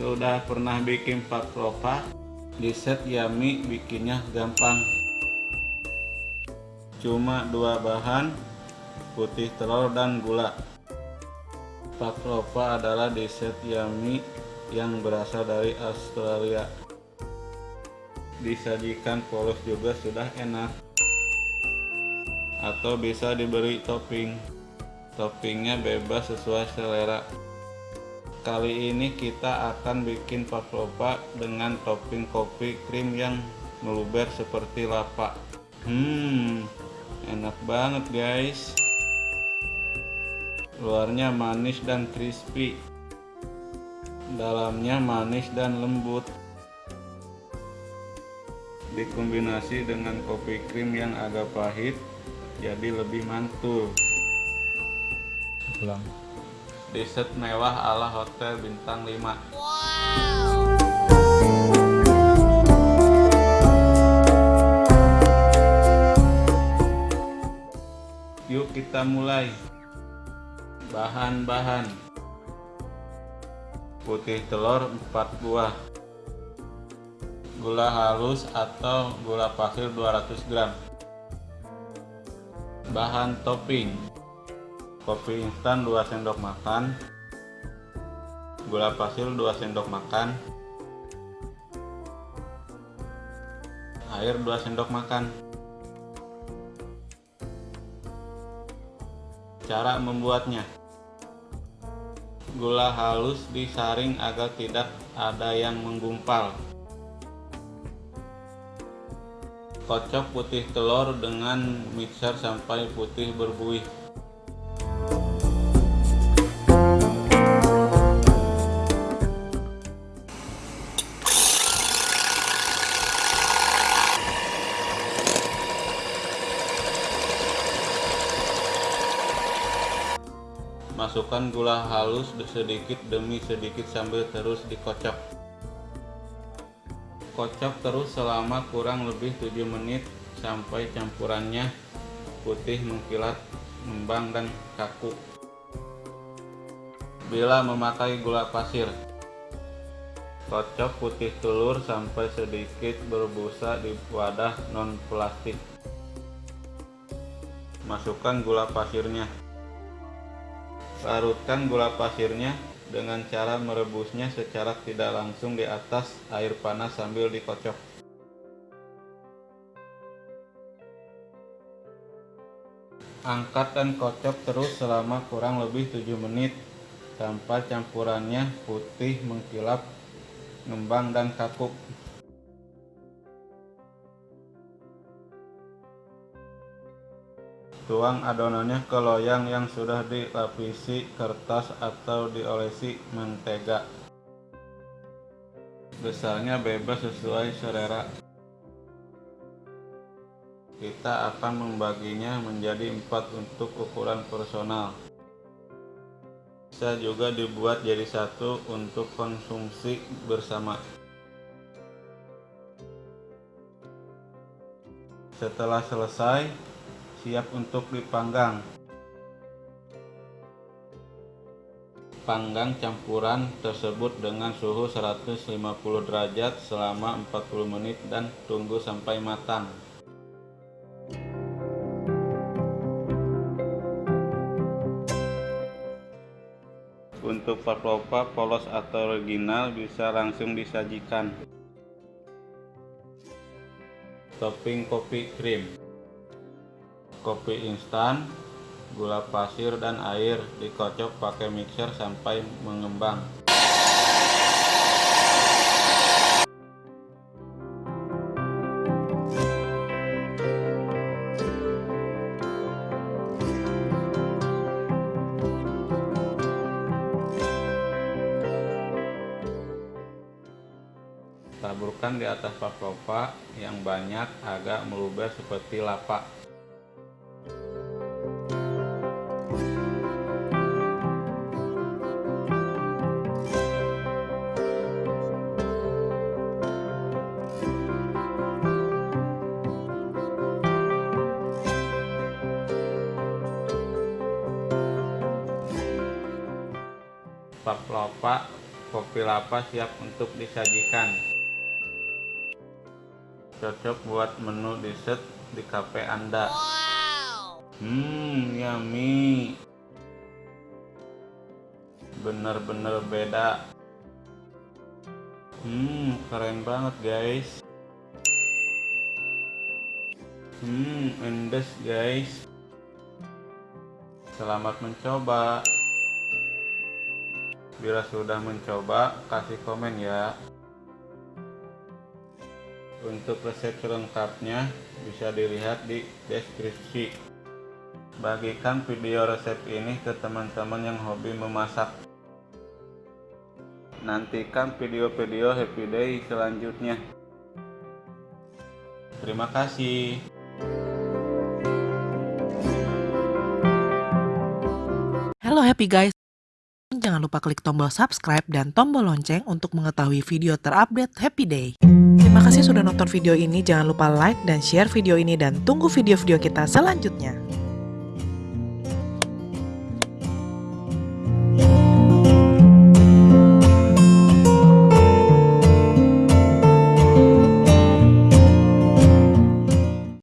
udah pernah bikin pavlova di set yummy bikinnya gampang. Cuma dua bahan putih telur dan gula. Pavlova adalah dessert yummy yang berasal dari Australia. Disajikan polos juga sudah enak. Atau bisa diberi topping. Toppingnya bebas sesuai selera Kali ini kita akan bikin pavlova dengan topping kopi krim yang meluber seperti lapa. Hmm, enak banget guys. Luarnya manis dan crispy. Dalamnya manis dan lembut. Dikombinasi dengan kopi krim yang agak pahit, jadi lebih mantul. Pulang. Dessert mewah ala hotel bintang 5 Yuk kita mulai. Bahan-bahan. Putih telur 4 buah. Gula halus atau gula pasir 200 gram. Bahan topping kopi instan 2 sendok makan. Gula pasir 2 sendok makan. Air 2 sendok makan. Cara membuatnya. Gula halus disaring agar tidak ada yang menggumpal. Kocok putih telur dengan mixer sampai putih berbuih Masukkan gula halus sedikit demi sedikit sambil terus dikocok. Kocok terus selama kurang lebih 7 menit sampai campurannya putih mengkilat, ngembang dan kaku. Bila memakai gula pasir, kocok putih telur sampai sedikit berbusa di wadah non plastik. Masukkan gula pasirnya. Larutkan gula pasirnya dengan cara merebusnya secara tidak langsung di atas air panas sambil dikocok. Angkat dan kocok terus selama kurang lebih 7 menit sampai campurannya putih mengkilap, ngembang dan kaku. Tuang adonannya ke loyang yang sudah dilapisi kertas atau diolesi mentega. Besarnya bebas sesuai selera. Kita akan membaginya menjadi empat untuk ukuran personal. Bisa juga dibuat jadi satu untuk konsumsi bersama. Setelah selesai, siap untuk dipanggang. Panggang campuran tersebut dengan suhu 150 derajat selama 40 menit dan tunggu sampai matang. Untuk pavlova polos atau original bisa langsung disajikan. Topping kopi krim kopi instan, gula pasir dan air dikocok pakai mixer sampai mengembang. Taburkan di atas pavlova yang banyak agak meluber seperti lapak. Pavlova kopi lapa siap untuk disajikan. Cocok buat menu dessert di cafe anda. Hmm yummy. Bener-bener beda. Hmm keren banget guys. Hmm endes guys. Selamat mencoba bila sudah mencoba kasih komen ya. Untuk resep selengkapnya bisa dilihat di deskripsi. Bagikan video resep ini ke teman-teman yang hobi memasak. Nantikan video-video happy day selanjutnya. Terima kasih. Halo happy guys Jangan lupa klik tombol subscribe dan tombol lonceng untuk mengetahui video terupdate Happy Day. Terima kasih sudah nonton video ini, jangan lupa like dan share video ini dan tunggu video-video kita selanjutnya.